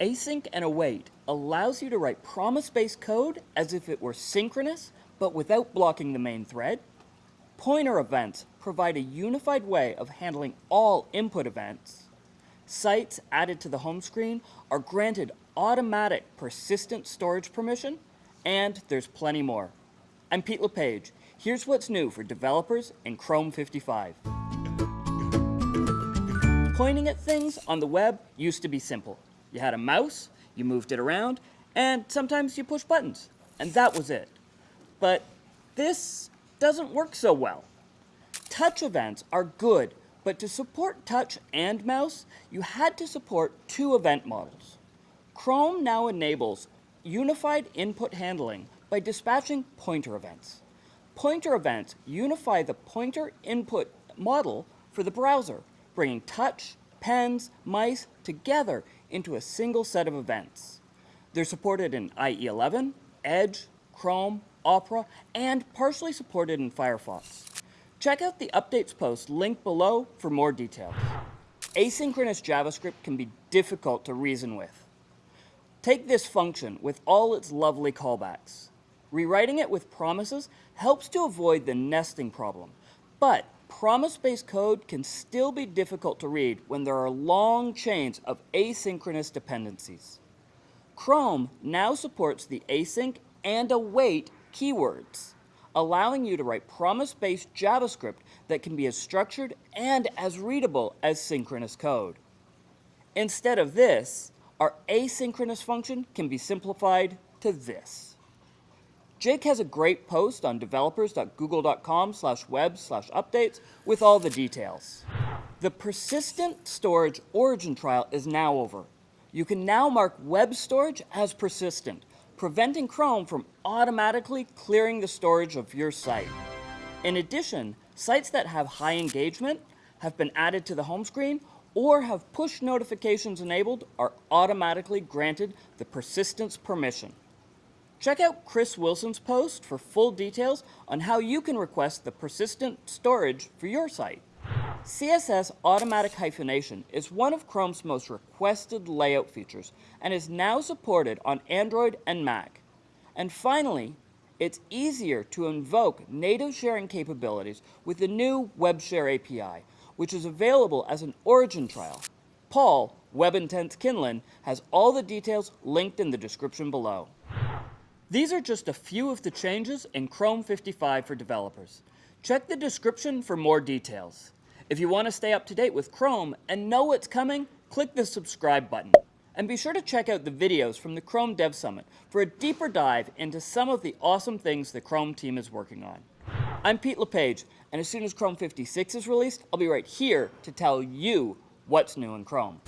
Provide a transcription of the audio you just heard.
Async and await allows you to write promise-based code as if it were synchronous, but without blocking the main thread. Pointer events provide a unified way of handling all input events. Sites added to the home screen are granted automatic persistent storage permission, and there's plenty more. I'm Pete LePage. Here's what's new for developers in Chrome 55. Pointing at things on the web used to be simple. You had a mouse, you moved it around, and sometimes you push buttons, and that was it. But this doesn't work so well. Touch events are good, but to support touch and mouse, you had to support two event models. Chrome now enables unified input handling by dispatching pointer events. Pointer events unify the pointer input model for the browser, bringing touch, pens, mice together into a single set of events. They're supported in IE11, Edge, Chrome, Opera, and partially supported in Firefox. Check out the updates post linked below for more details. Asynchronous JavaScript can be difficult to reason with. Take this function with all its lovely callbacks. Rewriting it with promises helps to avoid the nesting problem, but promise-based code can still be difficult to read when there are long chains of asynchronous dependencies. Chrome now supports the async and await keywords, allowing you to write promise-based JavaScript that can be as structured and as readable as synchronous code. Instead of this, our asynchronous function can be simplified to this. Jake has a great post on developers.google.com slash web slash updates with all the details. The persistent storage origin trial is now over. You can now mark web storage as persistent, preventing Chrome from automatically clearing the storage of your site. In addition, sites that have high engagement have been added to the home screen or have push notifications enabled are automatically granted the persistence permission. Check out Chris Wilson's post for full details on how you can request the persistent storage for your site. CSS automatic hyphenation is one of Chrome's most requested layout features and is now supported on Android and Mac. And finally, it's easier to invoke native sharing capabilities with the new WebShare API, which is available as an origin trial. Paul, WebIntents Kinlan, has all the details linked in the description below. These are just a few of the changes in Chrome 55 for developers. Check the description for more details. If you want to stay up to date with Chrome and know what's coming, click the subscribe button. And be sure to check out the videos from the Chrome Dev Summit for a deeper dive into some of the awesome things the Chrome team is working on. I'm Pete LePage, and as soon as Chrome 56 is released, I'll be right here to tell you what's new in Chrome.